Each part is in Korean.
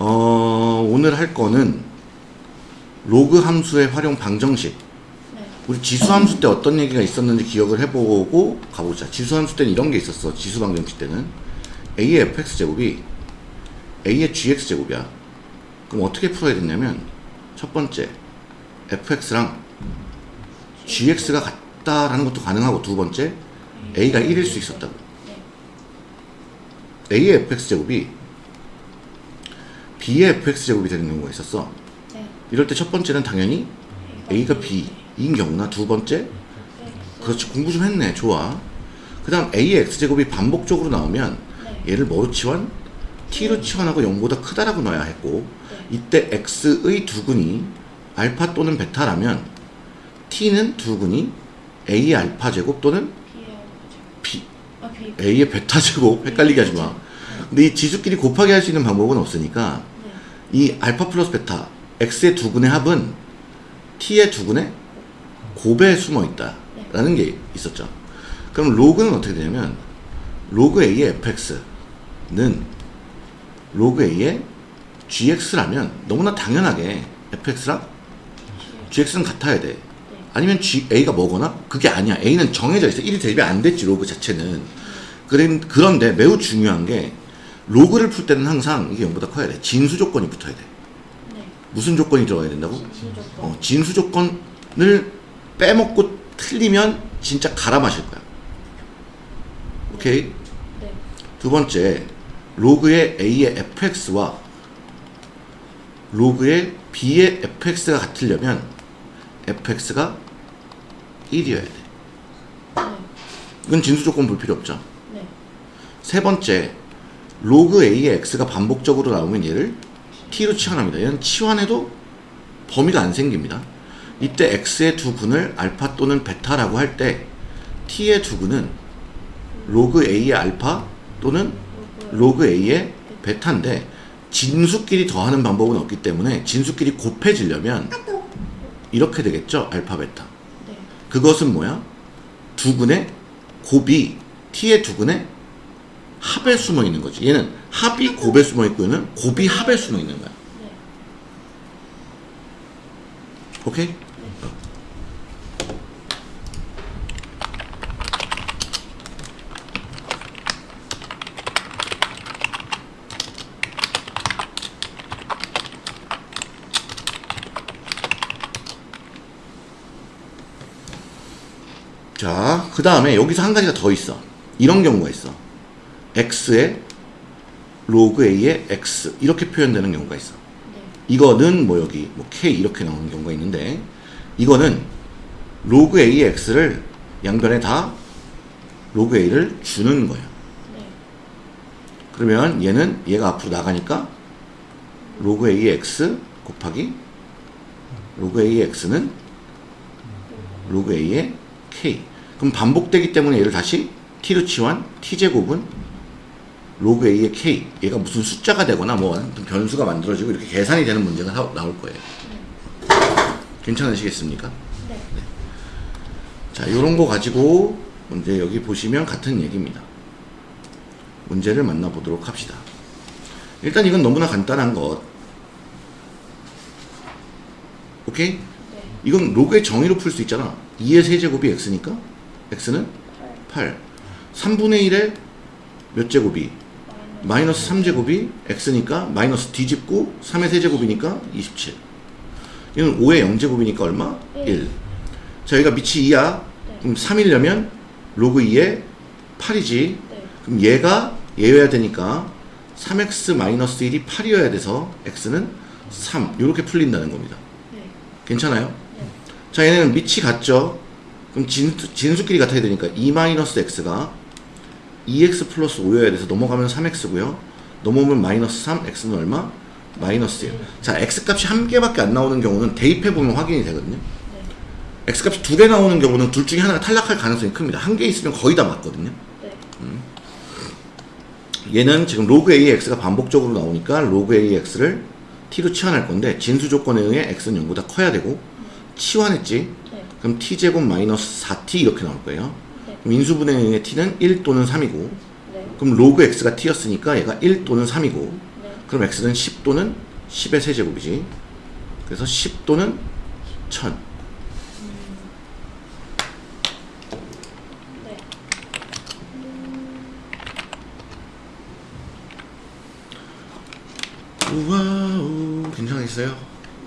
어, 오늘 할 거는 로그 함수의 활용 방정식. 네. 우리 지수 함수 때 어떤 얘기가 있었는지 기억을 해보고 가보자. 지수 함수 때는 이런 게 있었어. 지수 방정식 때는 a의 fx 제곱이 a의 gx 제곱이야. 그럼 어떻게 풀어야 되냐면 첫 번째 fx랑 gx가 같다라는 것도 가능하고 두 번째 a가 1일 수 있었다고. a의 fx 제곱이 b의 fx 제곱이 되는 경우가 있었어. 네. 이럴 때 첫 번째는 당연히 a가 b인 경우나 두 번째? 그렇지. 공부 좀 했네. 좋아. 그 다음 a의 x제곱이 반복적으로 나오면 네. 얘를 뭐로 치환? t로 치환하고 0보다 크다라고 넣어야 했고 이때 x의 두근이 알파 또는 베타라면 t는 두근이 a의 알파 제곱 또는 b 아, a의 베타 제곱. 헷갈리게 하지 마. 근데 이 지수끼리 곱하기 할 수 있는 방법은 없으니까 네. 이 알파 플러스 베타 x의 두근의 합은 t의 두근의 곱에 숨어 있다 라는 게 있었죠. 그럼 로그는 어떻게 되냐면 로그 a의 fx는 로그 a의 gx라면 너무나 당연하게 fx랑 gx는 같아야 돼. 아니면 g a가 뭐거나 그게 아니야. a는 정해져 있어. 1이 대입이 안 됐지 로그 자체는. 그런- 그런데 매우 중요한 게 로그를 풀 때는 항상 이게 0보다 커야 돼. 진수 조건이 붙어야 돼. 네. 무슨 조건이 들어가야 된다고? 진수 조건. 어, 진수 조건을 빼먹고 틀리면 진짜 갈아 마실 거야. 오케이. 네. 두 번째, 로그의 a의 fx와 로그의 b의 fx가 같으려면 fx가 1이어야 돼. 네. 이건 진수 조건 볼 필요 없죠. 네. 세 번째, 로그 a의 x가 반복적으로 나오면 얘를 t로 치환합니다. 얘는 치환해도 범위가 안 생깁니다. 이때 x의 두 근을 알파 또는 베타라고 할 때 t의 두 근은 로그 a의 알파 또는 로그 a의 베타인데 진수끼리 더하는 방법은 없기 때문에 진수끼리 곱해지려면 이렇게 되겠죠. 알파 베타. 네. 그것은 뭐야? 두근의 곱이 t의 두근의 합에 숨어 있는 거지. 얘는 합이 곱에 숨어 있고 얘는 곱이 합에 숨어 있는 거야. 네. 오케이? 자, 그 다음에 여기서 한 가지가 더 있어. 이런 경우가 있어. X의 로그 a의 x 이렇게 표현되는 경우가 있어. 네. 이거는 뭐 여기 뭐 k 이렇게 나오는 경우가 있는데 이거는 로그 a의 x를 양변에 다 로그 a를 주는 거야. 네. 그러면 얘는 얘가 앞으로 나가니까 로그 a의 x 곱하기 로그 a의 x는 로그 a의 k. 그럼 반복되기 때문에 얘를 다시 t로 치환 t제곱은 로그 a의 k. 얘가 무슨 숫자가 되거나 뭐 변수가 만들어지고 이렇게 계산이 되는 문제가 나- 나올 거예요. 괜찮으시겠습니까? 네. 자, 요런 거 가지고 문제 여기 보시면 같은 얘기입니다. 문제를 만나보도록 합시다. 일단 이건 너무나 간단한 것. 오케이? 네. 이건 로그의 정의로 풀 수 있잖아. 2의 세제곱이 x니까 x는 8. 3분의 1의 몇 제곱이? 마이너스 3제곱이 x니까 마이너스 뒤집고 3의 세제곱이니까 27. 이건 5의 0제곱이니까 얼마? 1. 자, 여기가 밑이 2야. 그럼 3이려면 로그 2의 8이지. 네. 그럼 얘가 얘여야 되니까 3x 마이너스 1이 8이어야 돼서 x는 3. 이렇게 풀린다는 겁니다. 네. 괜찮아요? 네. 자, 얘네는 밑이 같죠? 그럼 진, 진수끼리 같아야 되니까 2 마이너스 x가 2x 플러스 5여야 돼서 넘어가면 3x고요. 넘어오면 마이너스 3, x는 얼마? 마이너스 1. 자, x 값이 한 개밖에 안 나오는 경우는 대입해보면 확인이 되거든요. 네. x 값이 두 개 나오는 경우는 둘 중에 하나가 탈락할 가능성이 큽니다. 한 개 있으면 거의 다 맞거든요. 네. 얘는 지금 로그 AX가 반복적으로 나오니까 로그 AX를 t로 치환할 건데 진수 조건에 의해 x는 0보다 커야 되고 치환했지. 네. 그럼 t제곱 마이너스 4t 이렇게 나올 거예요. 의해 t는 1 또는 3이고 네. 그럼 로그 x가 t였으니까 얘가 1 또는 3이고 네. 그럼 x는 10 또는 10의 세제곱이지. 그래서 10 또는 1000. 네. 우와우 괜찮으세요?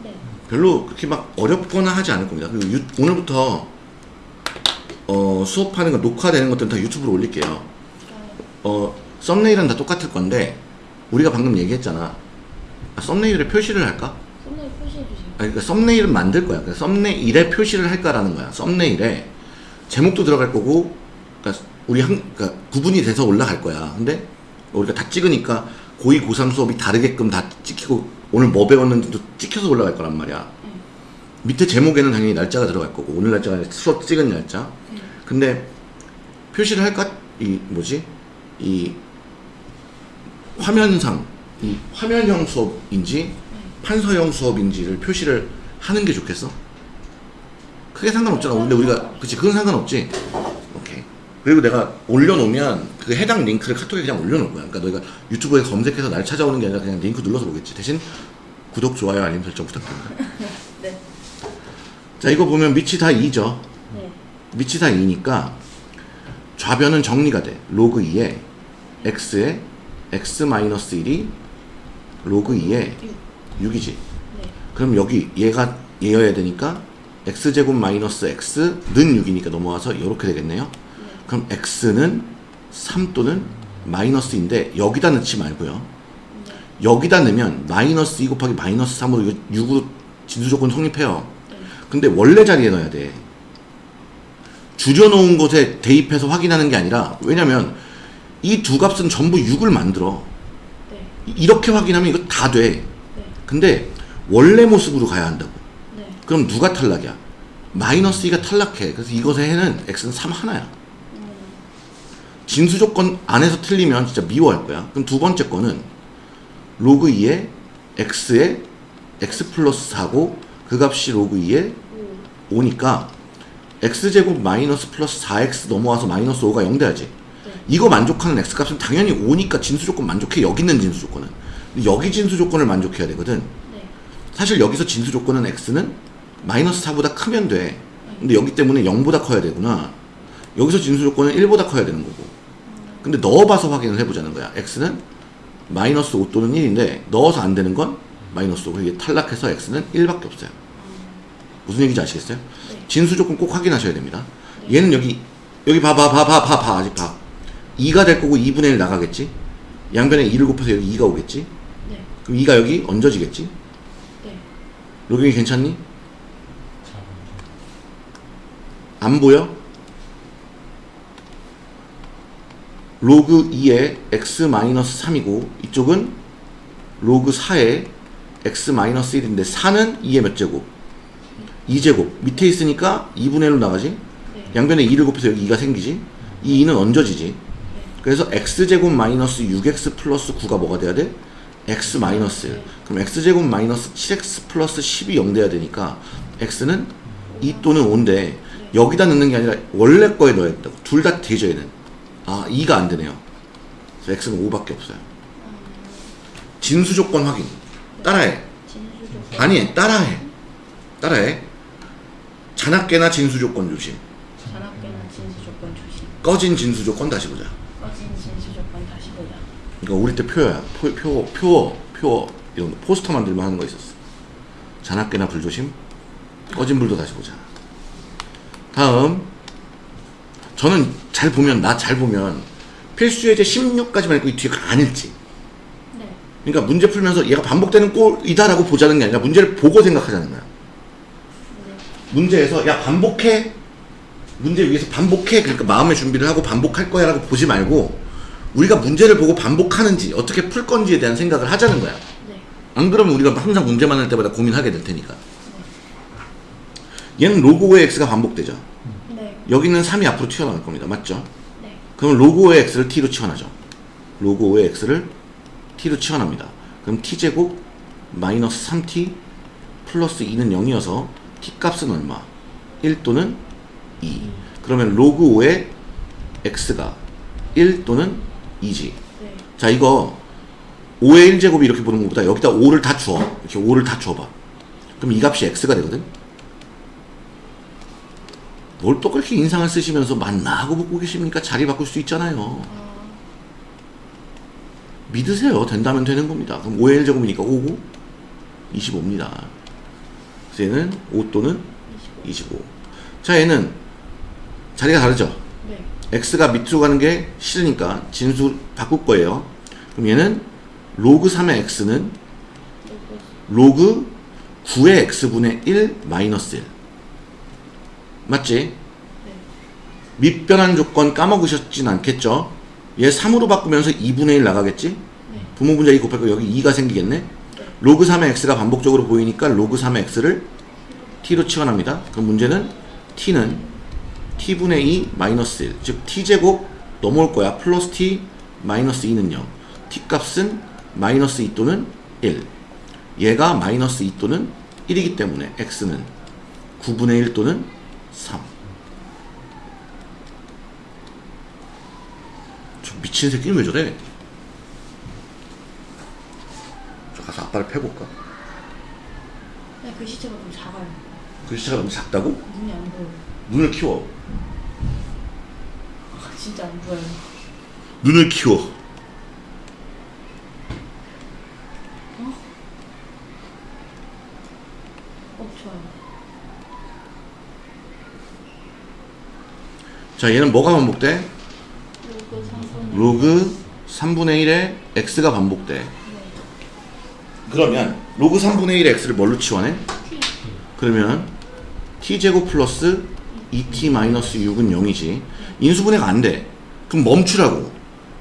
네. 별로 그렇게 막 어렵거나 하지 않을 겁니다. 그리고 유- 오늘부터 어, 수업하는 거 녹화되는 것들은 다 유튜브로 올릴게요. 어, 썸네일은 다 똑같을 건데 우리가 방금 얘기했잖아. 아, 썸네일에 표시를 할까? 썸네일 표시해 주세요. 아니, 그러니까 썸네일은 만들 거야. 그러니까 썸네일에 표시를 할까라는 거야. 썸네일에 제목도 들어갈 거고, 그러니까 우리 한, 그러니까 구분이 돼서 올라갈 거야. 근데 우리가 다 찍으니까 고2, 고3 수업이 다르게끔 다 찍히고 오늘 뭐 배웠는지도 찍혀서 올라갈 거란 말이야. 네. 밑에 제목에는 당연히 날짜가 들어갈 거고 오늘 날짜가 아니라 수업 찍은 날짜. 네. 근데 표시를 할까? 이 뭐지? 이 화면상 이 화면형 수업인지 판서형 수업인지를 표시를 하는 게 좋겠어? 크게 상관없잖아. 근데 우리가 그치 그건 상관없지. 오케이. 그리고 내가 올려놓으면 그 해당 링크를 카톡에 그냥 올려놓을 거야. 그러니까 너희가 유튜브에 검색해서 날 찾아오는 게 아니라 그냥 링크 눌러서 보겠지. 대신 구독, 좋아요, 알림 설정 부탁드립니다. 네. 자 이거 보면 밑이 다 2죠. 네. 밑이 다 2니까 좌변은 정리가 돼. 로그 2에 x에 x-1이 로그 2에 6. 6이지. 네. 그럼 여기 얘가 얘여야 되니까 x제곱 마이너스 x는 6이니까 넘어와서 이렇게 되겠네요. 네. 그럼 x는 3 또는 마이너스인데 여기다 넣지 말고요. 네. 여기다 넣으면 마이너스 2 곱하기 마이너스 3으로 이거 6으로 진수 조건 성립해요. 네. 근데 원래 자리에 넣어야 돼. 줄여놓은 곳에 대입해서 확인하는 게 아니라 왜냐면 이 두 값은 전부 6을 만들어. 네. 이- 이렇게 확인하면 이거 다 돼. 네. 근데 원래 모습으로 가야 한다고. 네. 그럼 누가 탈락이야? 마이너스 2가 탈락해. 그래서 이것의 해는 x는 3 하나야. 음. 진수 조건 안에서 틀리면 진짜 미워할 거야. 그럼 두 번째 거는 로그 2에 x에 x 플러스 4고 그 값이 로그 2에 5. 5니까 x제곱 마이너스 플러스 4x 넘어와서 마이너스 5가 0 돼야지. 네. 이거 만족하는 x값은 당연히 5니까 진수 조건 만족해. 여기 있는 진수 조건은. 여기 진수 조건을 만족해야 되거든. 네. 사실 여기서 진수 조건은 x는 마이너스 4보다 크면 돼. 근데 여기 때문에 0보다 커야 되구나. 여기서 진수 조건은 1보다 커야 되는 거고. 근데 넣어봐서 확인을 해보자는 거야. x는 마이너스 5 또는 1인데 넣어서 안 되는 건 마이너스 5. 이게 탈락해서 x는 1밖에 없어요. 무슨 얘기인지 아시겠어요? 네. 진수 조건 꼭 확인하셔야 됩니다. 얘는 여기 여기 봐봐 봐 봐 봐 봐 아직 봐. 2가 될 거고 2분의 1 나가겠지. 양변에 2를 곱해서 여기 2가 오겠지. 네. 그럼 2가 여기 얹어지겠지. 네. 로경이 괜찮니? 안 보여? 로그 2에 x-3이고 이쪽은 로그 4에 x-1인데 4는 2의 몇 제곱? 2제곱. 밑에 있으니까 2분의 1로 나가지? 네. 양변에 2를 곱해서 여기 2가 생기지? 이 2는 없어지지? 네. 그래서 x제곱 마이너스 6x 플러스 9가 뭐가 돼야 돼? x 마이너스 1 그럼 x제곱 마이너스 7x 플러스 10이 0 돼야 되니까 x는 2 또는 5인데 여기다 넣는 게 아니라 원래 거에 넣어야 된다고. 둘 다 되죠 얘는 아 2가 안 되네요. 그래서 x는 5밖에 없어요. 진수 조건 확인. 따라해. 아니 따라해. 따라해 잔악계나 진수 조건 조심 잔악계나 진수 조건 조심. 꺼진 진수 조건 다시 보자 꺼진 진수 조건 다시 보자. 이거 우리 때 표야. 표, 표, 표, 표, 이런 거. 포스터 만들면 하는 거 있었어. 잔악계나 불 조심. 꺼진 불도 다시 보자. 다음. 저는 잘 보면, 나 잘 보면, 필수예제 16까지만 읽고 이 뒤에 안 읽지. 네. 그러니까 문제 풀면서 얘가 반복되는 꼴이다라고 보자는 게 아니라 문제를 보고 생각하자는 거야. 네. 문제에서, 야, 반복해. 문제 위에서 반복해. 그러니까 마음의 준비를 하고 반복할 거야 라고 보지 말고, 우리가 문제를 보고 반복하는지, 어떻게 풀 건지에 대한 생각을 하자는 거야. 네. 안 그러면 우리가 항상 문제 만날 때마다 고민하게 될 테니까. 얘는 로그 5의 x가 반복되죠. 네. 여기는 3이 앞으로 튀어나올 겁니다. 맞죠? 네. 그럼 로그 5의 x를 t로 치환하죠. 로그 5의 x를 t로 치환합니다. 그럼 t제곱 마이너스 3t 플러스 2는 0이어서 t 값은 얼마? 1 또는 2. 그러면 로그 5의 x가 1 또는 2지. 네. 자 이거 5의 1제곱이 이렇게 보는 것보다 여기다 5를 다 주어. 이렇게 5를 다 줘봐. 그럼 이 값이 x가 되거든? 뭘 또 그렇게 인상을 쓰시면서 맞나 하고 묻고 계십니까? 자리 바꿀 수 있잖아요. 믿으세요. 된다면 되는 겁니다. 그럼 5의 1제곱이니까 5고 25입니다. 그래서 얘는 5 또는 25. 자, 얘는 자리가 다르죠? 네. x가 밑으로 가는 게 싫으니까 진수 바꿀 거예요. 그럼 얘는 로그 3의 x는 로그 로그 9의 x분의 1 마이너스 1. 맞지? 네. 밑변환 조건 까먹으셨진 않겠죠? 얘 3으로 바꾸면서 2분의 1 나가겠지? 네. 분모분자 2 곱하기 여기 2가 생기겠네? 로그 3의 x가 반복적으로 보이니까 로그 3의 x를 t로 치환합니다. 그럼 문제는 t는 t분의 2 마이너스 1, 즉 t제곱 넘어올 거야. 플러스 t 마이너스 2는요. t 값은 마이너스 2 또는 1. 얘가 마이너스 2 또는 1이기 때문에 x는 9분의 1 또는 3. 저 미친 새끼는 왜 저래? 아빠를 패볼까? 네, 글씨체가 좀 작아요. 글씨가 너무 작다고? 눈이 안 보여요. 눈을 키워. 아, 진짜 안 보여요. 눈을 키워. 어, 좋아요. 자, 얘는 뭐가 반복돼? 로그 3분. 로그 3분의 1에 x가 반복돼. 네. 그러면 로그 3분의 1의 x를 뭘로 치환해? T. 그러면 t제곱 플러스 2t 마이너스 6은 0이지. 인수분해가 안 돼. 그럼 멈추라고.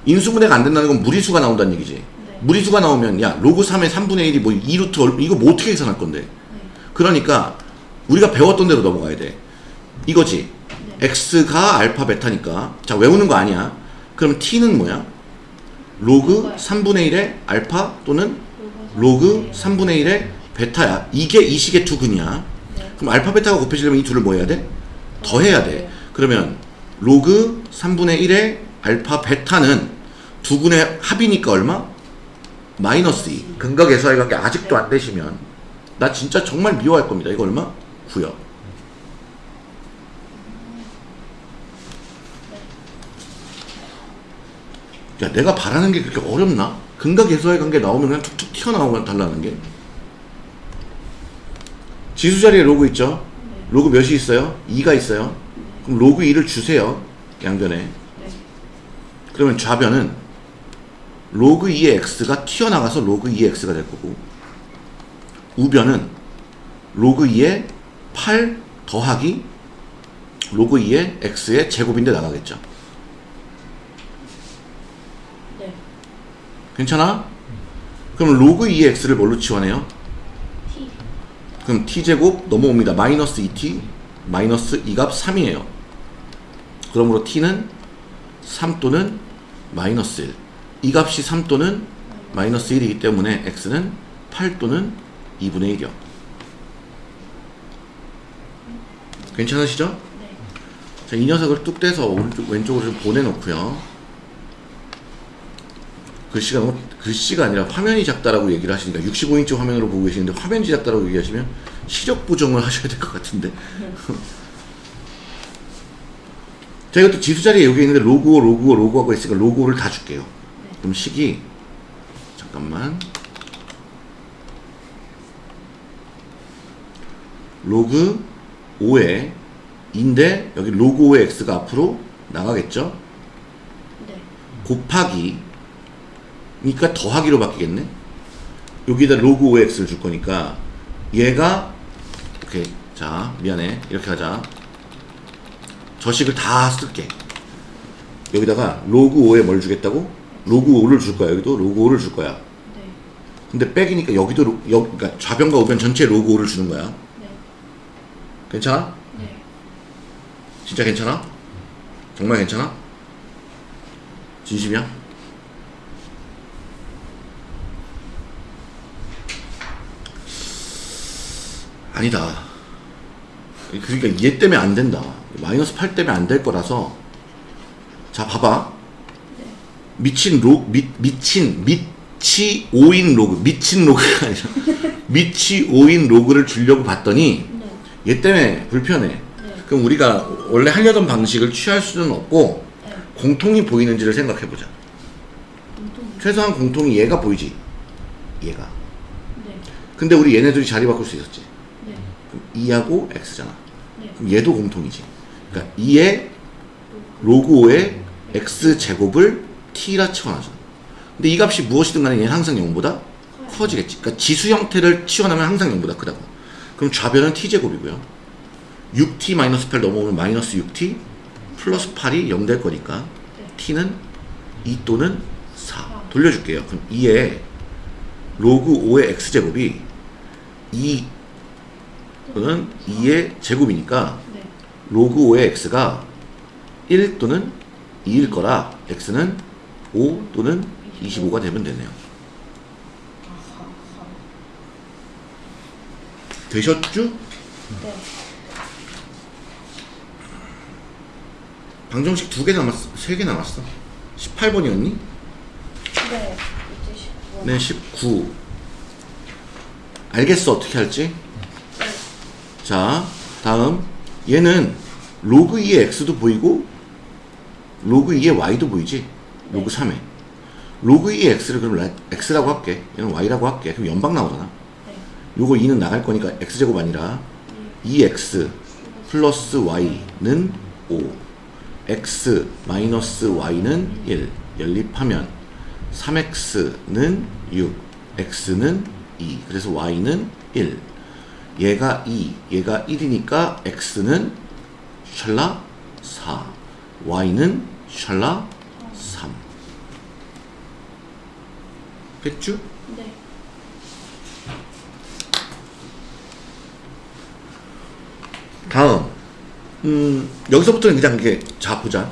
인수분해가 안 된다는 건 무리수가 나온다는 얘기지. 네. 무리수가 나오면 야 로그 3의 3분의 1이 뭐 2루트 얼- 이거 뭐 어떻게 계산할 건데? 네. 그러니까 우리가 배웠던 대로 넘어가야 돼. 이거지. 네. x가 알파 베타니까 자 외우는 거 아니야. 그럼 t는 뭐야? 로그 3분의 1의 알파 또는 로그 3분의 1의 베타야. 이게 이 식의 두 근이야. 네. 그럼 알파 베타가 곱해지려면 이 둘을 뭐 해야 돼? 더해야 돼. 그러면 로그 3분의 1의 알파 베타는 두 근의 합이니까 얼마? 마이너스 2. 근과 계수의 관계 아직도 안 되시면 나 진짜 정말 미워할 겁니다. 이거 얼마? 9요. 야, 내가 바라는 게 그렇게 어렵나? 근과 계수의 관계 나오면 그냥 툭툭 튀어나오고 달라는 게. 지수 자리에 로그 있죠? 네. 로그 몇이 있어요? 2가 있어요. 그럼 로그 2를 주세요. 양변에. 네. 그러면 좌변은 로그 2의 x가 튀어나가서 로그 2의 x가 될 거고 우변은 로그 2의 8 더하기 로그 2의 x의 제곱인데 나가겠죠. 네. 괜찮아? 그럼 로그 2의 x를 뭘로 치환해요? T. 그럼 t제곱 넘어옵니다. 마이너스 2t 마이너스 2값 3이에요. 그러므로 t는 3 또는 마이너스 1. 이 값이 3 또는 마이너스 1이기 때문에 x는 8 또는 2분의 1이요. 괜찮으시죠? 네. 자, 이 녀석을 뚝 떼서 오른쪽, 왼쪽으로 좀 보내놓고요. 글씨가 너무, 글씨가 아니라 화면이 작다라고 얘기를 하시니까 65인치 화면으로 보고 계시는데 화면이 작다라고 얘기하시면 시력 보정을 하셔야 될 것 같은데. 자, 이것도 지수 자리에 여기 있는데 로그, 로그, 로그하고 있으니까 로그를 다 줄게요. 그럼 식이, 잠깐만. 로그 5에 인데 여기 로그 5의 x가 앞으로 나가겠죠? 네. 곱하기 그러니까 더하기로 바뀌겠네 여기다 로그 5의 x를 줄 거니까 얘가 오케이 자 미안해 이렇게 하자 저 식을 다 쓸게 여기다가 로그 5에 뭘 주겠다고? 로그 5를 줄 거야 여기도 로그 5를 줄 거야 네. 근데 백이니까 여기도 로, 여, 그러니까 좌변과 우변 전체에 로그 5를 주는 거야 네. 괜찮아? 네. 진짜 괜찮아? 정말 괜찮아? 진심이야? 아니다. 그러니까 얘 때문에 안 된다. 마이너스 8 때문에 안 될 거라서 자 봐봐. 네. 밑이 로 미, 밑이 밑 밑이 5인 로그 밑이 로그가 아니라 밑이 5인 로그를 주려고 봤더니 네. 얘 때문에 불편해 네. 그럼 우리가 원래 하려던 방식을 취할 수는 없고 네. 공통이 보이는지를 생각해보자. 최소한 공통이 얘가 보이지 얘가 네. 근데 우리 얘네들이 자리 바꿀 수 있었지 2하고 x잖아. 네. 그럼 얘도 공통이지. 그러니까 2의 로그 5의 x제곱을 t라 치환하죠 근데 이 값이 무엇이든 간에 얘는 항상 0보다 커지겠지. 그러니까 지수 형태를 치환하면 항상 0보다 크다고. 그럼 좌변은 t제곱이고요. 6t-8 넘어오면 마이너스 6t 플러스 8이 0 될 거니까 네. t는 2 또는 4 돌려줄게요. 그럼 2의 로그 5의 x제곱이 2 또는 2의 제곱이니까 네. 로그 5의 x가 1 또는 2일 거라 x는 5 또는 25가 되면 되네요. 되셨죠? 네. 방정식 두 개 남았어. 세 개 남았어. 18번이었니? 네. 이제 19. 네, 19. 알겠어, 어떻게 할지? 네. 자, 다음. 얘는 로그 2의 x도 보이고, 로그 2의 y도 보이지? 로그 3에. 로그 2의 x를 그럼 라- x라고 할게. 얘는 y라고 할게. 그럼 연방 나오잖아. 네. 요거 2는 나갈 거니까 x제곱 아니라 2x 플러스 y는 5 x 마이너스 y는 1 연립하면 3x는 6 x는 2 그래서 y는 1 얘가 2 얘가 1이니까 x는 샬라 4 y는 샬라 3 됐죠? 네. 다음. 음 여기서부터는 그냥 이렇게 자 보자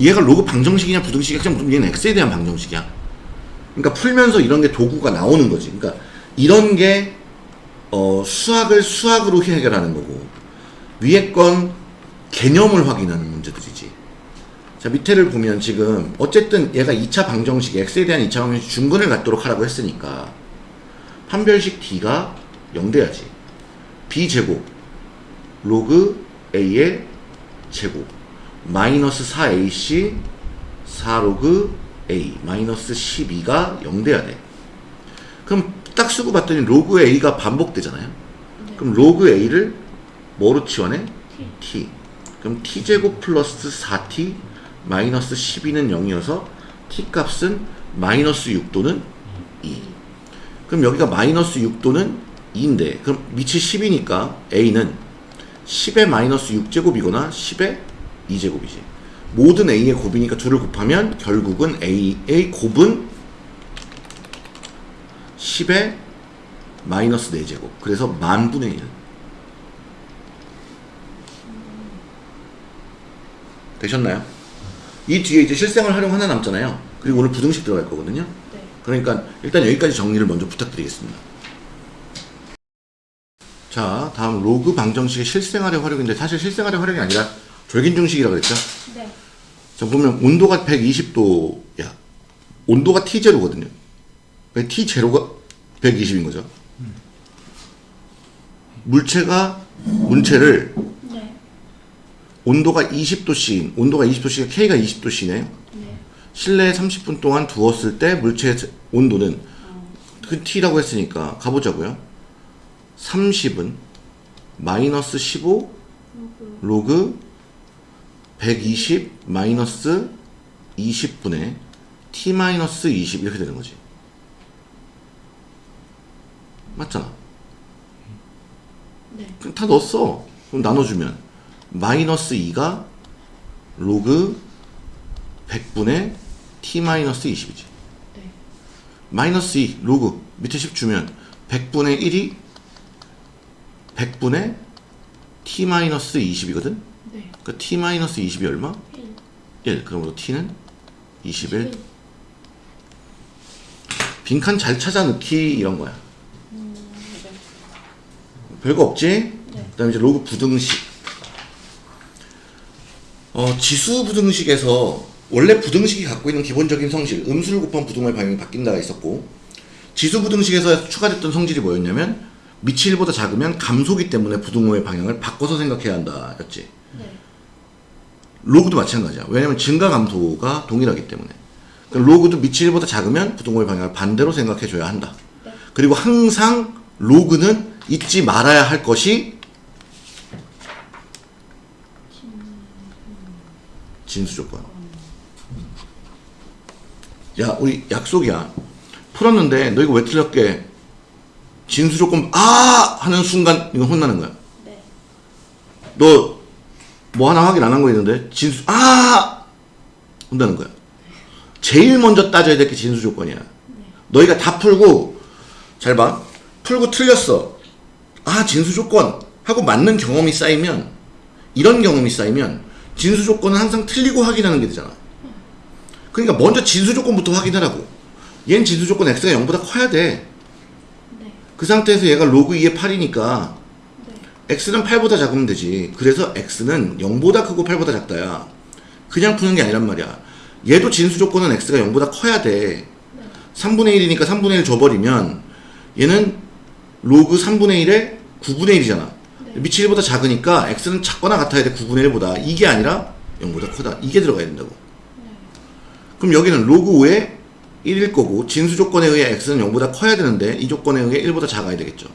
얘가 로그 방정식이냐 부등식이냐 그냥 무슨 얘는 x에 대한 방정식이야. 그러니까 풀면서 이런 게 도구가 나오는 거지. 그러니까 이런 게 어, 수학을 수학으로 해결하는 거고 위에 건 개념을 확인하는 문제들이지. 자 밑에를 보면 지금 어쨌든 얘가 2차 방정식 x에 대한 2차 방정식 중근을 갖도록 하라고 했으니까 판별식 d가 0 돼야지. B제곱 로그 a의 제곱 마이너스 4ac 4로그 a 마이너스 12가 0 돼야 돼. 그럼 딱 쓰고 봤더니 로그 a가 반복되잖아요. 그럼 로그 a를 뭐로 치환해? t. 그럼 t제곱 플러스 4t 마이너스 12는 0이어서 t 값은 마이너스 6도는 2 그럼 여기가 마이너스 6도는 2인데 그럼 밑이 10이니까 a는 10의 마이너스 6제곱이거나 10의 2제곱이지. 모든 a의 곱이니까 둘을 곱하면 결국은 a의 곱은 10의 마이너스 4제곱 그래서 만분의 1 되셨나요? 이 뒤에 이제 실생활 활용 하나 남잖아요 그리고 오늘 부등식 들어갈 거거든요 네. 그러니까 일단 여기까지 정리를 먼저 부탁드리겠습니다. 자, 다음 로그 방정식의 실생활의 활용인데 사실 실생활의 활용이 아니라 절긴중식이라고 그랬죠? 네. 자, 보면 온도가 120도야. 온도가 T0거든요. T0가 120인 거죠. 물체가 문체를 네. 온도가 20도씨인 온도가 20도씨가 K가 20도씨네. 네. 실내에 30분 동안 두었을 때 물체의 온도는 그 T라고 했으니까 가보자고요. 30은 마이너스 15 로그. 로그 120 마이너스 20분의 T 마이너스 20 이렇게 되는 거지. 맞잖아. 네. 그럼 다 넣었어. 그럼 나눠주면 마이너스 2가 로그 100분의 T 마이너스 20이지. 네. 마이너스 2 로그 밑에 10 주면 100분의 1이 100분의 t 마이너스 20이거든? 네. 그러니까 t 마이너스 20이 얼마? 1. 1. 그러므로 t는 21. 1. 빈칸 잘 찾아 넣기 이런 거야. 별거 없지? 네. 그 다음에 이제 로그 부등식. 어, 지수 부등식에서 원래 부등식이 갖고 있는 기본적인 성질 음수를 곱하면 부등호의 방향이 바뀐다가 있었고 지수 부등식에서 추가됐던 성질이 뭐였냐면 밑이 1보다 작으면 감소기 때문에 부등호의 방향을 바꿔서 생각해야 한다 였지 네. 로그도 마찬가지야 왜냐면 증가 감소가 동일하기 때문에 그럼 로그도 밑이 1보다 작으면 부등호의 방향을 반대로 생각해 줘야 한다 네. 그리고 항상 로그는 잊지 말아야 할 것이 진수 조건. 야, 우리 약속이야. 풀었는데 너 이거 왜 틀렸게? 진수 조건 아 하는 순간 이거 혼나는 거야. 네. 너 뭐 하나 확인 안 한 거 있는데 진수 아 혼나는 거야. 제일 먼저 따져야 될 게 진수 조건이야. 너희가 다 풀고 잘 봐. 풀고 틀렸어. 아 진수 조건 하고 맞는 경험이 쌓이면 이런 경험이 쌓이면 진수 조건은 항상 틀리고 확인하는 게 되잖아. 그러니까 먼저 진수 조건부터 확인하라고. 얘는 진수 조건 x가 0보다 커야 돼. 네. 그 상태에서 얘가 로그 2의 8이니까 네. x는 8보다 작으면 되지. 그래서 x는 0보다 크고 8보다 작다야. 그냥 푸는 게 아니란 말이야. 얘도 진수 조건은 x가 0보다 커야 돼. 3분의 1이니까 3분의 1 줘버리면 얘는 로그 3분의 1에 9분의 1이잖아. 네. 밑이 1보다 작으니까 x는 작거나 같아야 돼. 9분의 1보다. 이게 아니라 0보다 크다. 이게 들어가야 된다고. 그럼 여기는 로그 5에 1일 거고 진수 조건에 의해 x는 0보다 커야 되는데 이 조건에 의해 1보다 작아야 되겠죠.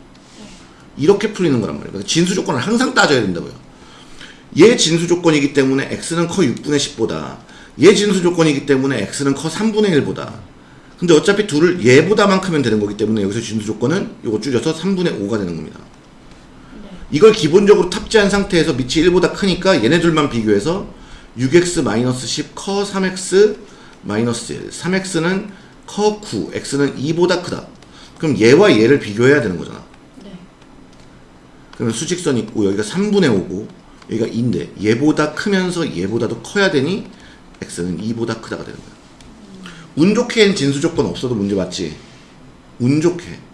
이렇게 풀리는 거란 말이에요. 그래서 진수 조건을 항상 따져야 된다고요. 얘 진수 조건이기 때문에 x는 커 6분의 10보다 얘 진수 조건이기 때문에 x는 커 3분의 1보다 근데 어차피 둘을 얘보다만 크면 되는 거기 때문에 여기서 진수 조건은 이거 줄여서 3분의 5가 되는 겁니다. 이걸 기본적으로 탑재한 상태에서 밑이 1보다 크니까 얘네 둘만 비교해서 6x-10 커 3x 마이너스 1 3x는 커 9 x는 2보다 크다. 그럼 얘와 얘를 비교해야 되는 거잖아. 네. 그러면 수직선이 있고 여기가 3분의 5고 여기가 2인데 얘보다 크면서 얘보다도 커야 되니 x는 2보다 크다가 되는 거야. 운 좋게 는 진수 조건 없어도 문제 맞지? 운 좋게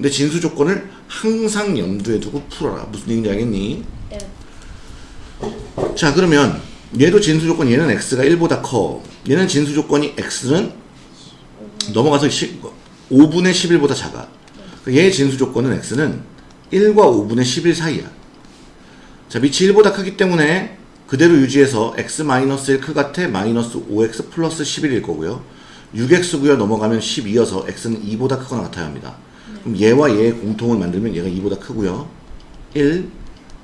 근데 진수 조건을 항상 염두에 두고 풀어라. 무슨 얘기인지 알겠니? 네. 자 그러면 얘도 진수 조건 얘는 x가 1보다 커. 얘는 진수 조건이 x는 넘어가서 10, 5분의 11보다 작아. 얘의 진수 조건은 x는 1과 5분의 11 사이야. 자 밑이 1보다 크기 때문에 그대로 유지해서 x-1 크 같아 마이너스 5x 플러스 11일 거고요. 6x고요 넘어가면 12여서 x는 2보다 크거나 같아야 합니다 그럼 얘와 얘의 공통을 만들면 얘가 2보다 크고요 1,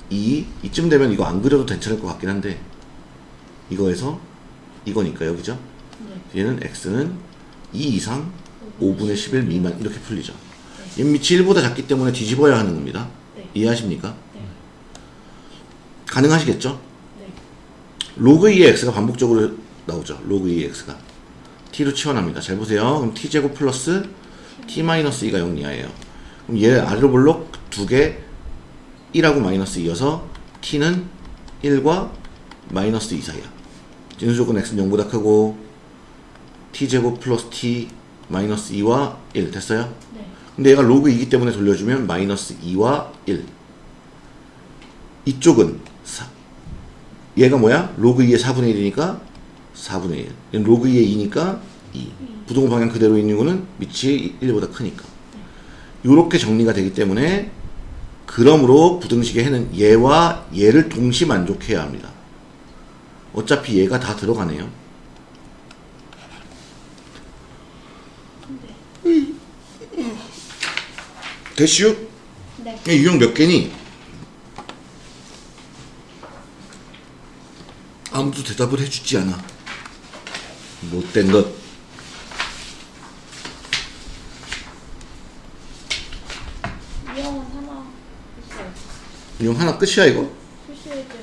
2 이쯤 되면 이거 안 그려도 괜찮을 것 같긴 한데 이거에서 이거니까요 그죠? 얘는 x는 2 이상 5분의 11 미만 이렇게 풀리죠 얘 밑이 1보다 작기 때문에 뒤집어야 하는 겁니다 네. 이해하십니까? 네. 가능하시겠죠? 네. 로그 2의 x가 반복적으로 나오죠 로그 2의 x가 t로 치환합니다 잘 보세요 그럼 t제곱 플러스 t 마이너스 2가 0 이하예요 그럼 얘 아래로 볼록 두 개 1하고 마이너스 2여서 t는 1과 마이너스 2 사이야 진수 조건 x는 0보다 크고 t제곱 플러스 t 마이너스 2와 1 됐어요? 네. 근데 얘가 로그 2기 때문에 돌려주면 마이너스 2와 1 이쪽은 4 얘가 뭐야? 로그 2의 4분의 1이니까 4분의 1 얘는 로그 2의 2니까 2 부등호 방향 그대로 있는 거는 밑이 1보다 크니까 이렇게 정리가 되기 때문에 그러므로 부등식의 해는 얘와 얘를 동시 만족해야 합니다 어차피 얘가 다 들어가네요 됐슈? 네. 얘 유형 몇 개니? 아무도 대답을 해주지 않아. 못된 것. 이형은 하나 있어요. 유형 하나 끝이야 이거? 있는데.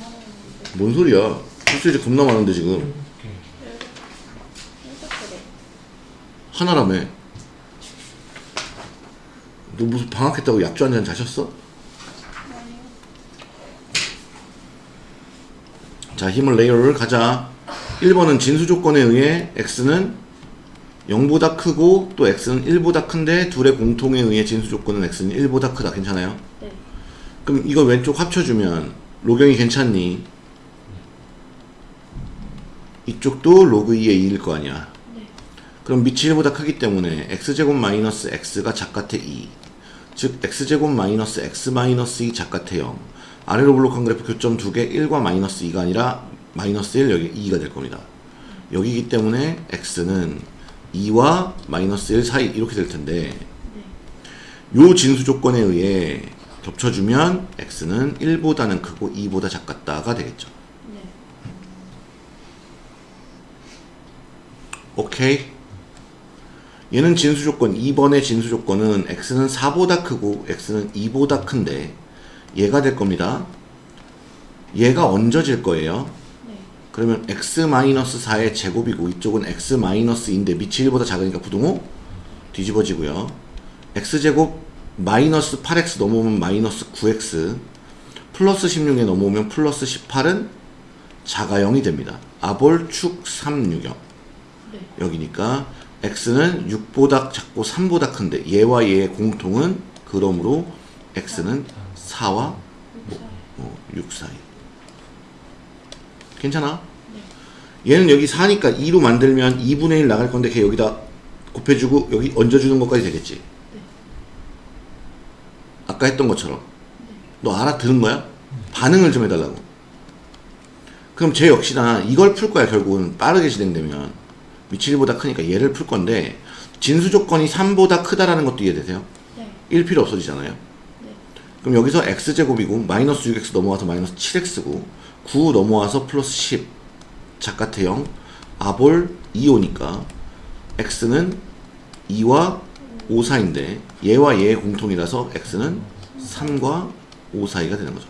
뭔 소리야? 소시지 겁나 많은데 지금. 이거. 하나라며. 너 무슨 방학했다고 약주 한 잔 자셨어? 자 힘을 레이어를 가자 1번은 진수 조건에 의해 x는 0보다 크고 또 x는 1보다 큰데 둘의 공통에 의해 진수 조건은 x는 1보다 크다 괜찮아요? 네. 그럼 이거 왼쪽 합쳐주면 로경이 괜찮니? 이쪽도 로그 2의 2일 거 아니야. 네. 그럼 밑이 1보다 크기 때문에 x제곱 마이너스 x가 작같아 2. 즉 x제곱 마이너스 x 마이너스 2 작같아 0. 아래로 볼록한 그래프 교점 두 개 1과 마이너스 2가 아니라 마이너스 1 여기 2가 될 겁니다. 여기기 때문에 x는 2와 마이너스 1 사이 이렇게 될 텐데 요 진수 조건에 의해 겹쳐주면 x는 1보다는 크고 2보다 작같다가 되겠죠. 네. 오케이. 얘는 진수 조건 2번의 진수 조건은 x는 4보다 크고 x는 2보다 큰데 얘가 될 겁니다. 얘가 얹어질 거예요. 네. 그러면 x-4의 제곱이고 이쪽은 x-2인데 밑이 1보다 작으니까 부등호 뒤집어지고요. x제곱 마이너스 8x 넘어오면 마이너스 9x 플러스 16에 넘어오면 플러스 18은 자가 0이 됩니다. 아볼 축 3, 6, 0 네. 여기니까 x는 6보다 작고 3보다 큰데 얘와 얘의 공통은 그러므로 x는 4와 육사요. 어, 6 사이 괜찮아? 얘는 여기 4니까 2로 만들면 2분의 1 나갈 건데 걔 여기다 곱해주고 여기 얹어주는 것까지 되겠지 아까 했던 것처럼 너 알아들은 거야? 반응을 좀 해달라고 그럼 쟤 역시나 이걸 풀 거야 결국은 빠르게 진행되면 밑이 1보다 크니까 얘를 풀 건데 진수 조건이 3보다 크다라는 것도 이해되세요? 네. 1 필요 없어지잖아요 네. 그럼 여기서 x제곱이고 마이너스 6x 넘어와서 마이너스 7x고 9 넘어와서 플러스 10 작같아 0 아볼 2오니까 x는 2와 5 사이인데 얘와 얘의 공통이라서 x는 3과 5 사이가 되는 거죠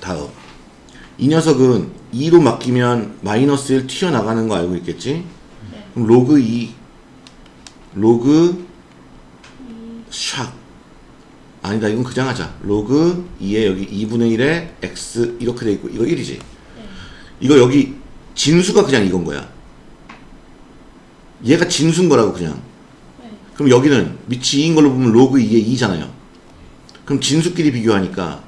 다음 이 녀석은 2로 맡기면 마이너스 1 튀어나가는 거 알고 있겠지? 네. 그럼 로그 2 로그 이. 샥 아니다 이건 그냥 하자 로그 2에 여기 2분의 1에 x 이렇게 돼 있고 이거 1이지 네. 이거 여기 진수가 그냥 이건 거야 얘가 진수인 거라고 그냥 네. 그럼 여기는 밑이 2인 걸로 보면 로그 2에 2잖아요 그럼 진수끼리 비교하니까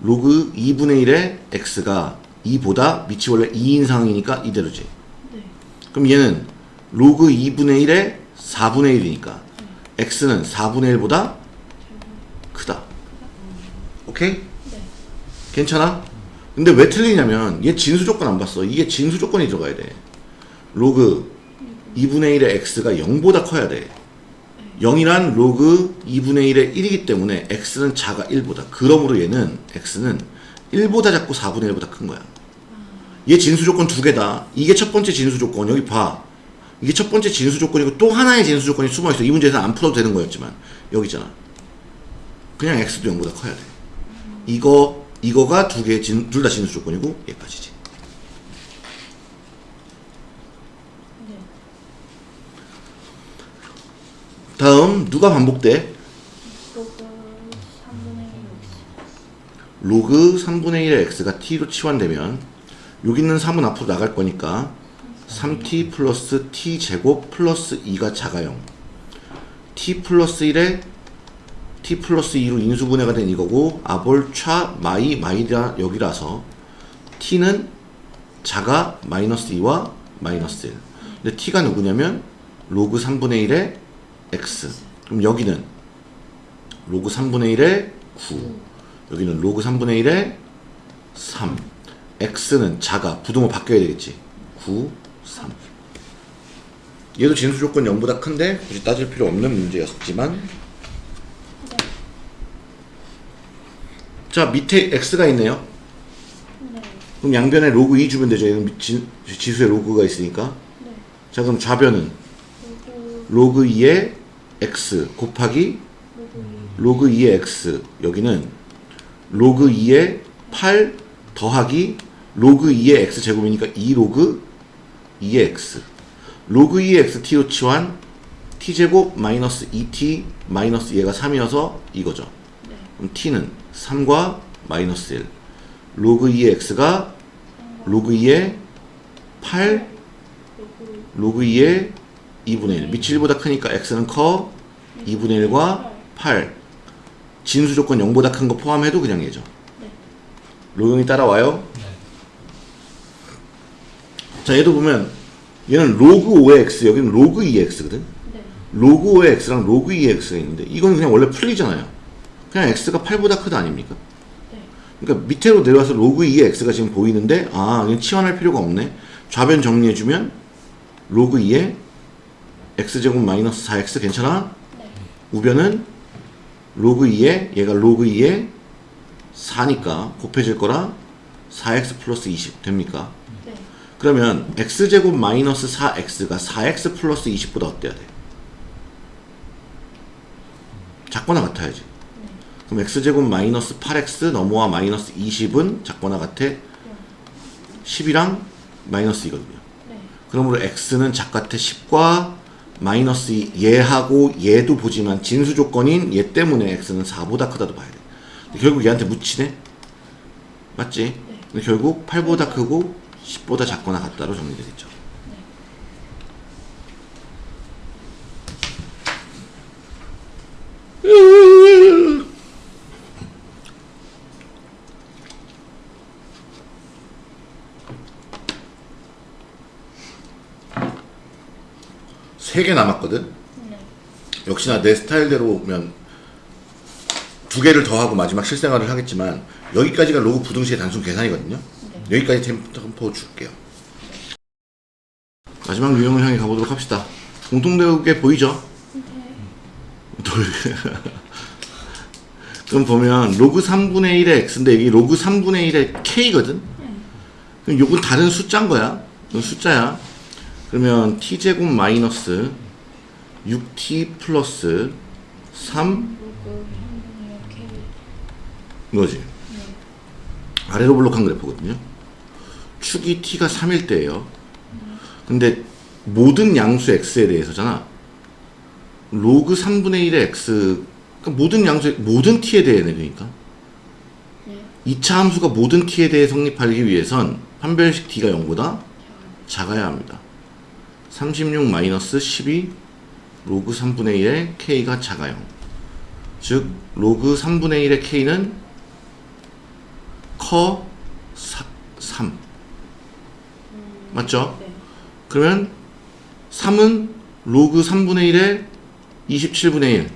로그 2분의 1에 x가 2보다 밑이 원래 2인 상황이니까 이대로지 네. 그럼 얘는 로그 2분의 1에 4분의 1이니까 x는 4분의 1보다 크다. 오케이? 네. 괜찮아? 근데 왜 틀리냐면 얘 진수 조건 안 봤어. 이게 진수 조건이 들어가야 돼. 로그 2분의 1의 x가 0보다 커야 돼. 0이란 로그 2분의 1의 1이기 때문에 x는 작아 1보다. 그러므로 얘는 x는 1보다 작고 4분의 1보다 큰 거야. 얘 진수 조건 두 개다. 이게 첫 번째 진수 조건. 여기 봐. 이게 첫 번째 진수 조건이고 또 하나의 진수 조건이 숨어 있어. 이 문제에서 안 풀어도 되는 거였지만 여기 있잖아. 그냥 x도 0보다 커야 돼. 이거 이거가 두 개 둘 다 진수 조건이고 얘까지지. 네. 다음 누가 반복돼? 로그 3분의 1 60. 로그 3분의 1의 x가 t로 치환되면 여기 있는 3은 앞으로 나갈 거니까 3t 플러스 t 제곱 플러스 2가 작아 0 t 플러스 1에 t 플러스 2로 인수분해가 된 이거고 아볼 차 마이 마이라 여기라서 t는 작아 마이너스 2와 마이너스 1 근데 t가 누구냐면 로그 3분의 1의 x. 그럼 여기는 로그 3분의 1의 9 여기는 로그 3분의 1의 3 x는 작아 부등호 바뀌어야 되겠지. 9, 3 얘도 진수 조건 0보다 큰데 굳이 따질 필요 없는 문제였지만. 네. 자 밑에 x가 있네요. 네. 그럼 양변에 로그 2 주면 되죠. 얘는 지, 지수에 로그가 있으니까. 네. 자 그럼 좌변은 로그 로그 2의 x 곱하기 로그 2. 로그 2의 x 여기는 로그 2의 8 더하기 로그 2의 x 제곱이니까 2 로그 2의 x 로그 2의 x t로 치환 t 제곱 마이너스 2t 마이너스 얘가 3이어서 이거죠 네. 그럼 t는 3과 마이너스 1 로그 2의 x가 로그 2의 8 로그 로그 2의 2분의 1 밑이 1보다 크니까 x는 커 2분의 1과 8 진수 조건 0보다 큰 거 포함해도 그냥 얘죠. 네. 로용이 따라와요. 자, 얘도 보면 얘는 로그 5의 x, 여기는 로그 2의 x거든. 네. 로그 5의 x랑 로그 2의 x가 있는데 이건 그냥 원래 풀리잖아요. 그냥 x가 8보다 크다 아닙니까? 네. 그러니까 밑으로 내려와서 로그 2의 x가 지금 보이는데 아, 이건 치환할 필요가 없네. 좌변 정리해주면 로그 2의 x제곱 마이너스 4x 괜찮아? 네. 우변은 로그 2에 얘가 로그 2에 4니까 곱해질 거라 4x 플러스 20 됩니까? 네. 그러면 x제곱 마이너스 4x가 4x 플러스 20보다 어때야 돼? 작거나 같아야지. 그럼 x제곱 마이너스 8x 넘어와 마이너스 20은 작거나 같아 10이랑 마이너스 이거든요. 네. 그러므로 x는 작같아 10과 마이너스 2 얘하고 얘도 보지만 진수 조건인 얘 때문에 x는 4보다 크다도 봐야 돼. 결국 얘한테 묻히네? 맞지? 근데 결국 8보다 크고 10보다 작거나 같다로 정리되겠죠. 세개 남았거든? 네. 역시나 내 스타일대로 오면 두 개를 더하고 마지막 실생활을 하겠지만 여기까지가 로그 부등식의 단순 계산이거든요. 여기까지 템포 줄게요. 마지막 유형을 향해 가보도록 합시다. 공통되게 보이죠? 돌. 그럼 보면 로그 3분의 1의 x인데 여기 로그 3분의 1의 k거든? 그럼 요건 다른 숫자인 거야. 숫자야. 그러면 t제곱 마이너스 6t 플러스 3 로그 3분의 k. 이거지. 아래로 볼록한 그래프거든요. 축이 t가 3일 때예요. 근데 모든 양수 x에 대해서잖아. 로그 3분의 1의 x 그러니까 모든 양수 모든 t에 대해네 그러니까. 네. 2차 함수가 모든 t에 대해 성립하기 위해선 판별식 D가 0보다 작아야 합니다. 36 마이너스 12 로그 3분의 1의 k가 작아요. 즉 로그 3분의 1의 k는 커 3 맞죠? 네. 그러면 3은 로그 3분의 1에 27분의 1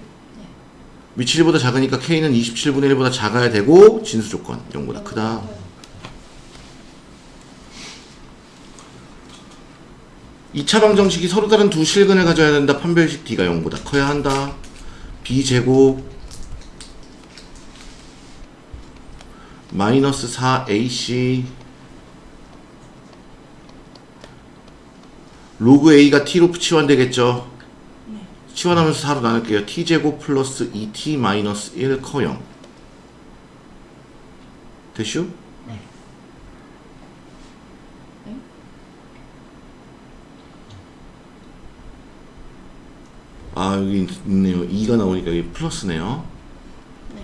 밑이 1보다 작으니까 k는 27분의 1보다 작아야 되고 진수 조건. 0보다. 크다 이차 방정식이 서로 다른 두 실근을 가져야 된다. 판별식 D가 0보다 커야 한다. B제곱 마이너스 4AC 로그 A가 T로 치환되겠죠. 치환하면서 4로 나눌게요. T제곱 플러스 2T 마이너스 1 커 0. 됐슈? 아 여기 있- 있네요 2가 나오니까 여기 플러스네요 네.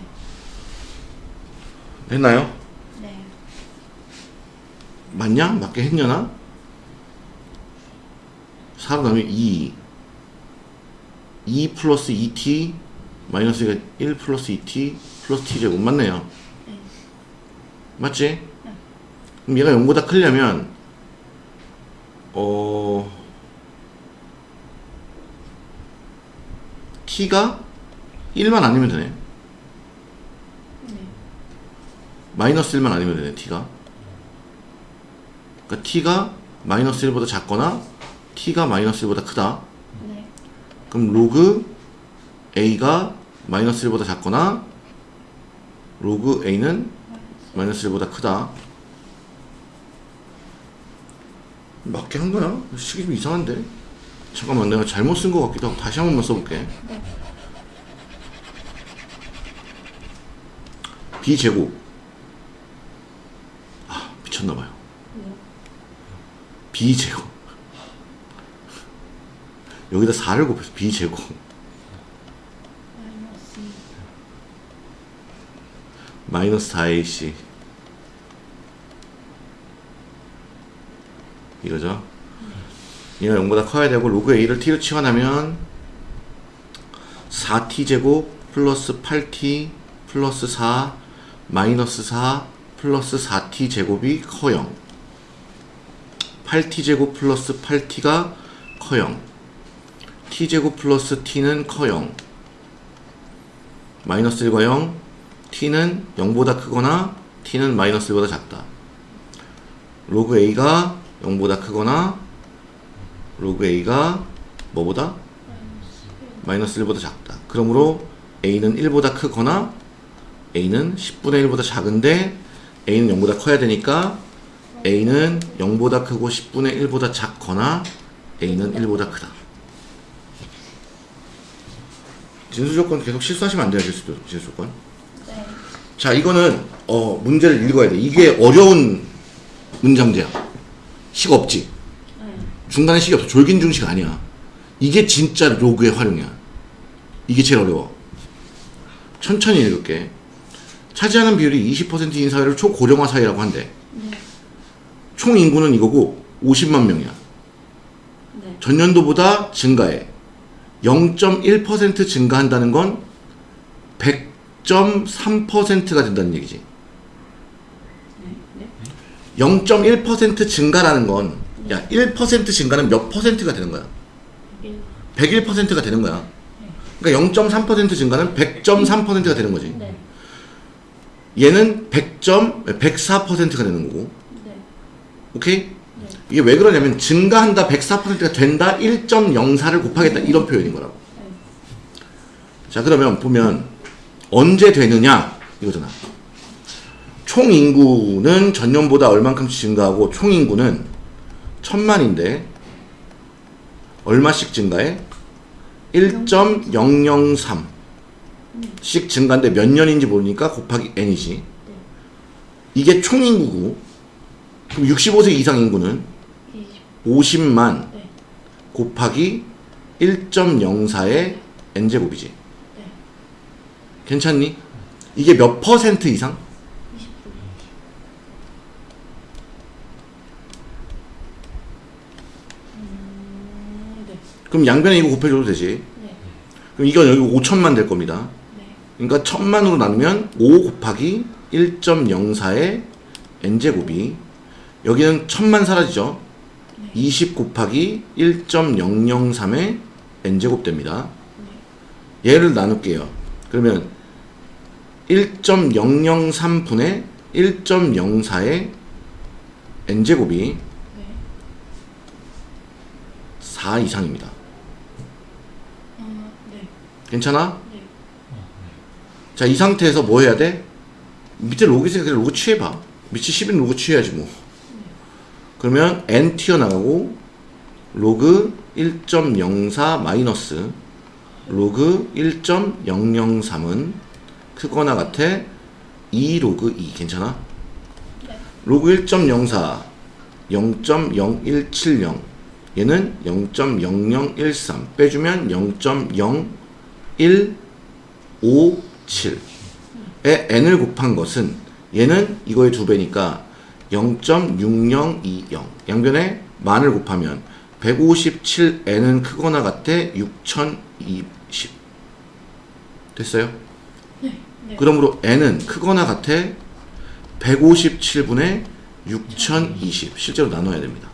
됐나요? 네. 맞냐? 맞게 했냐나? 4로 나누면 2 2 플러스 2t 마이너스가 1 플러스 2t 플러스 t제곱 맞네요 네. 맞지? 그럼 얘가 0보다 크려면 어 t가 1만 아니면 되네 네. 마이너스 1만 아니면 되네 t가 그러니까 t가 마이너스 1보다 작거나 t가 마이너스 1보다 크다 네. 그럼 로그 a가 마이너스 1보다 작거나 로그 a는 마이너스 1보다 크다 맞게 한 거야? 식이 좀 이상한데? 잠깐만 내가 잘못 쓴 것 같기도 하고 다시 한 번만 써볼게. 네. b제곱. 아 미쳤나봐요. 네. b제곱. 여기다 4를 곱해서 b제곱. 마이너스 마이너스 4ac 이거죠 얘가 0보다 커야 되고 로그 a를 t로 치환하면 4t 제곱 플러스 8t 플러스 4 마이너스 4 플러스 4t 제곱이 커0 8t 제곱 플러스 8t가 커0 t 제곱 플러스 t는 커0 마이너스 1과 0 t는 0보다 크거나 t는 마이너스 1보다 작다. 로그 a가 0보다 크거나 로그 a가 뭐보다? 마이너스 1보다 작다. 그러므로 a는 1보다 크거나 a는 10분의 1보다 작은데 a는 0보다 커야 되니까 a는 0보다 크고 10분의 1보다 작거나 a는 1보다 크다. 진수 조건 계속 실수하시면 안 돼요. 진수, 진수 조건. 네. 자, 이거는 어, 문제를 읽어야 돼. 이게 어려운 문장제야. 식 없지. 네. 중간에 식이 없어. 졸긴 중식 아니야. 이게 진짜 로그의 활용이야. 이게 제일 어려워. 천천히 읽을게. 차지하는 비율이 20%인 사회를 초고령화 사회라고 한대. 네. 총 인구는 이거고 50만 명이야. 네. 전년도보다 증가해. 0.1% 증가한다는 건 100.3%가 된다는 얘기지. 네. 0.1% 증가라는 건, 야, 1% 증가는 몇 퍼센트가 되는 거야? 1. 101%가 되는 거야. 그러니까 0.3% 증가는 100.3%가 되는 거지. 네. 얘는 100. 104%가 되는 거고. 네. 오케이? 네. 이게 왜 그러냐면 증가한다 104%가 된다 1.04를 곱하겠다 이런 표현인 거라고. 네. 자 그러면 보면 언제 되느냐 이거잖아. 총 인구는 전년보다 얼만큼씩 증가하고 총 인구는 천만인데 얼마씩 증가해? 1.003씩 증가인데 몇 년인지 모르니까 곱하기 n이지. 이게 총 인구고 그럼 65세 이상 인구는 20. 50만 네. 곱하기 1.04의 n제곱이지. 네. 괜찮니? 이게 몇 퍼센트 이상? 20%. 음, 네. 그럼 양변에 이거 곱해줘도 되지. 네. 그럼 이건 여기 5천만 될 겁니다. 네. 그러니까 천만으로 나누면 5 곱하기 1.04의 n제곱이 여기는 천만 사라지죠. 20 곱하기 1.003의 n제곱 됩니다. 얘를 나눌게요. 그러면 1.003분의 1.04의 n제곱이 네. 4 이상입니다. 아, 네. 괜찮아? 네. 자, 이 상태에서 뭐 해야 돼? 밑에 로그 있으니까 그냥 로그 취해봐. 밑에 10인 로그 취해야지 뭐. 그러면 n 튀어나가고 로그 1.04 마이너스 로그 1.003은 크거나 같아 2 로그 2 괜찮아? 네. 로그 1.04 0.0170 얘는 0.0013 빼주면 0.0157에 n을 곱한 것은 얘는 이거의 두 배니까 0.6020 양변에 만을 곱하면 157n은 크거나 같아 6020 됐어요? 네. 네. 그러므로 n은 크거나 같아 157분의 6020 실제로 나눠야 됩니다.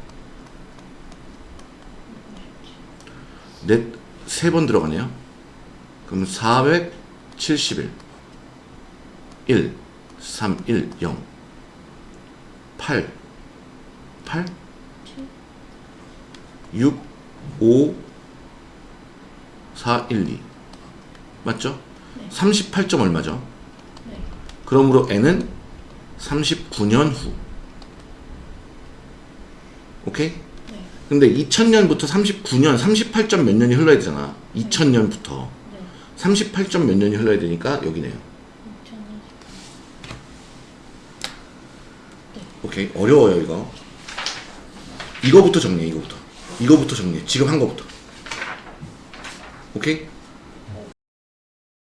넷 세 번 들어가네요. 그럼 471 1 3 1 0 8 8 6 5 4 1 2 맞죠? 네. 38점 얼마죠? 네. 그러므로 n은 39년 후. 오케이? 네. 근데 2000년부터 39년, 38점 몇 년이 흘러야 되잖아. 2000년부터. 네. 38점 몇 년이 흘러야 되니까 여기네요. 2020. 오케이. 어려워요, 이거. 이거부터 정리해, 이거부터. 이거부터 정리해. 지금 한 거부터. 오케이?